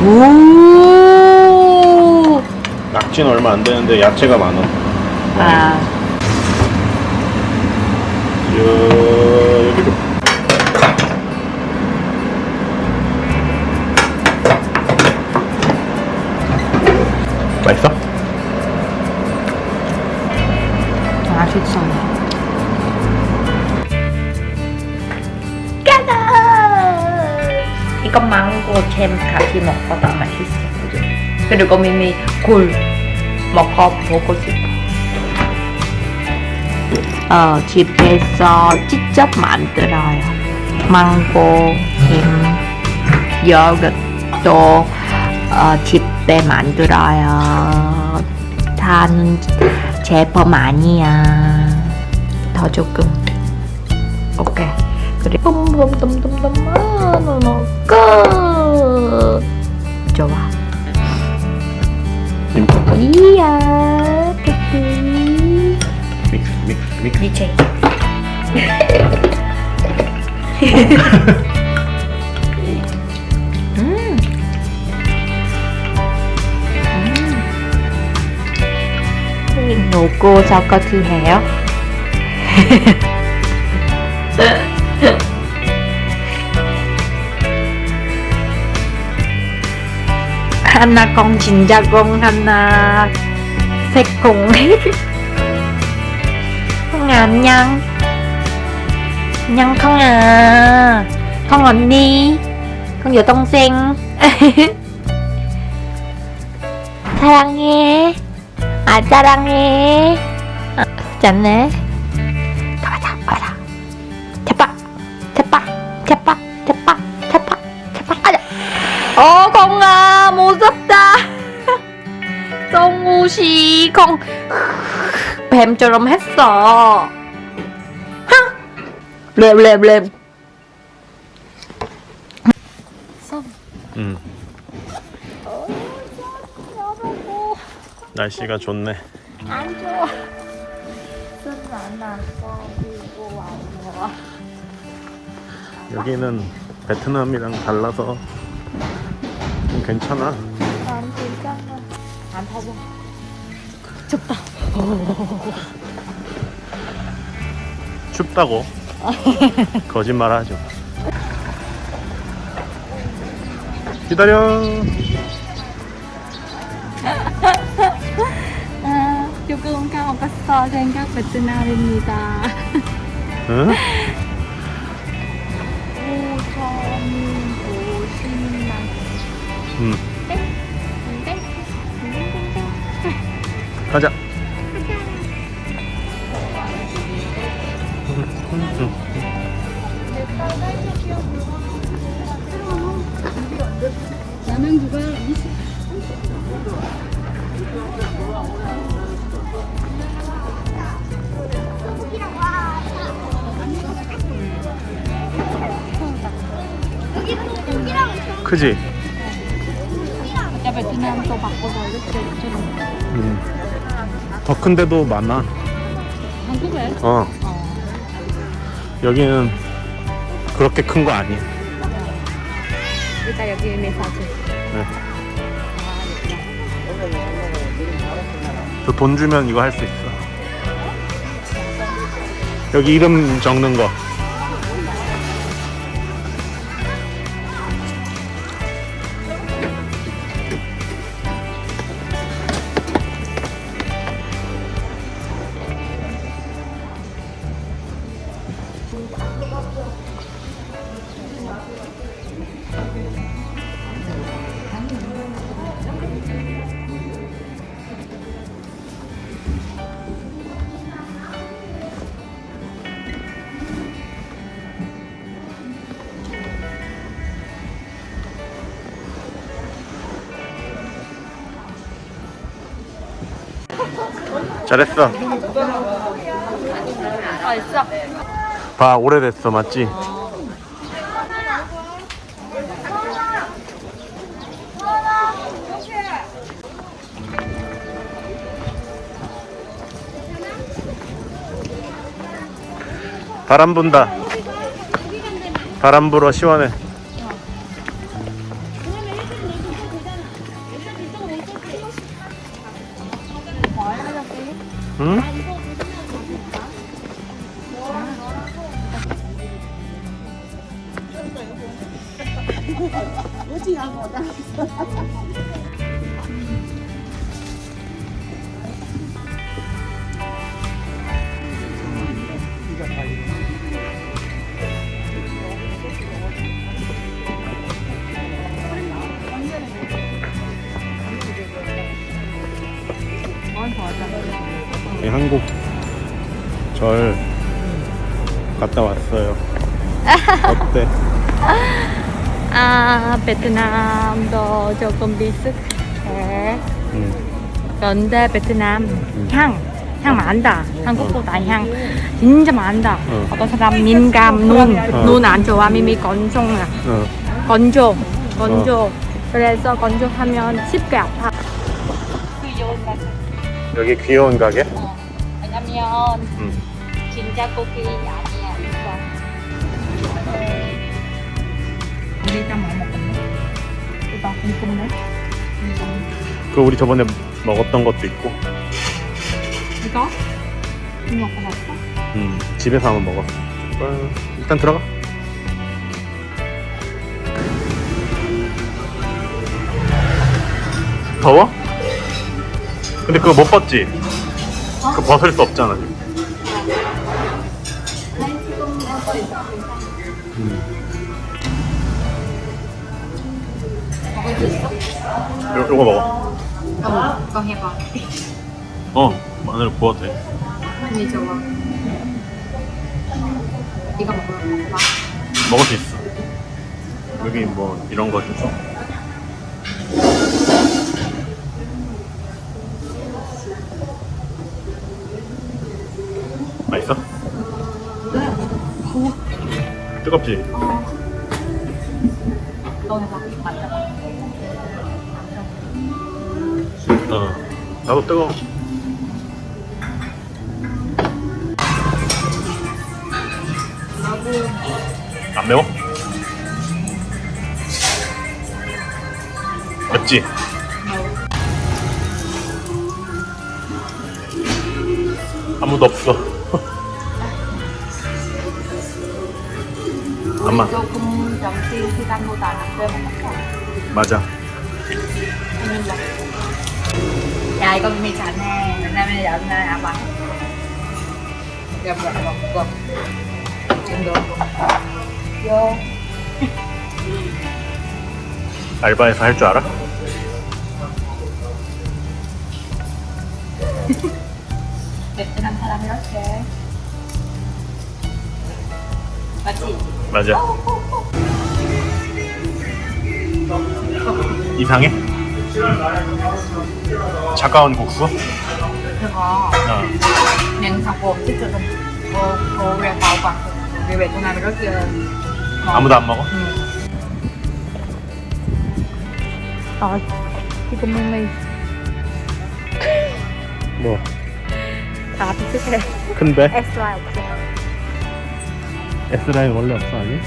오. 낙지는 얼마 안 되는데 야채가 많아. 아. 여, 여기로. 망고 잼 같이 먹어도 맛있어. 그죠? 그리고 미미 굴 먹어보고 싶어. 어, 집에서 직접 만들어요. 망고, 잼, 여것도 어, 집에 만들어요. 단 제품 아니야. 더 조금. 오케이. 그래. 뿜뿜뿜뿜뿜 너무 끝. 좋아. 이야. 끝. 믹스, 믹스, 믹스. DJ. 음. 음. 누구 저까지 해요? 하나 공 진짜 공 하나 새공 콩 안녕 안녕 콩아 콩 언니 콩 여동생 사랑해 아 사랑해 아, 짠네 제빠 제빠 제빠 제빠 아자 어 공아 무섭다. 콩 뱀처럼 했어. 랩랩랩 음. 날씨가 좋네. 안 여기는 베트남이랑 달라서 좀 괜찮아. 안 괜찮아 안 더워 춥다 춥다고. 거짓말 하죠. 기다려. 아, 조금 까먹었어 생각 베트남입니다 응? 응. 땡? 가자. 라면 그거 20 크지? 베트남 또 바꿔서 이렇게 응. 더 큰데도 많아. 한국에? 어. 여기는 그렇게 큰 거 아니야. 일단 여기 내 사진 네. 돈 주면 이거 할 수 있어. 여기 이름 적는 거. 잘했어. 아 있어 봐 오래됐어 맞지? 바람 분다 바람 불어 시원해 응? 네, 한국 절 갔다 왔어요. 어때? 아, 베트남도 조금 비슷해. 응. 그런데 베트남 향, 향 많다. 한국보다 향 진짜 많다. 어. 어떤 사람 민감, 눈, 어. 눈안 좋아, 미미 건종, 어. 건조, 건조. 그래서 건조하면 쉽게 아파. 귀여운 가게. 여기 귀여운 가게? 어. 왜냐면 응. 진짜 고기 아니야 이거. 일단 뭐 먹었나? 이거 궁금해. 이거. 그 우리 저번에 먹었던 것도 있고. 이거? 이거 먹어봤어? 음, 집에서 한번 먹었어. 어, 일단 들어가. 더워? 근데 그거 못 벗지? 그거 벗을 수 없잖아. 지금. 음. 요, 요거 먹어. 어, 이거 해봐. 어, 마늘 구워도 돼. 언니 좋아. 이거 먹으러 먹어봐. 먹을 수 있어. 여기 뭐 이런 거 있어. 맛있어? 뜨겁지? 너 해봐. 맞아. 어. 나도 뜨거워. 안 매워? 맵지? 아무도 없어. 엄마. 조금 시간보다 안 먹었어. 맞아. 야 이거 미미 잘해. 왜냐면 옛날에 아빠. 이거 먹어 먹어. 지금도. 요. 알바에서 할 줄 알아? 베트남 사람 이렇게. 맞지? 맞아. 이상해? 차가운 국수? 그거 어. 냉장고 진짜 좀 고, 고래 바오바. 우리 베트남 이렇게. 아무도 안 먹어? 응. 아, 이거 미미 뭐다 비슷해. 큰데? 엑스라이 없어. S라인 원래 없어 아니?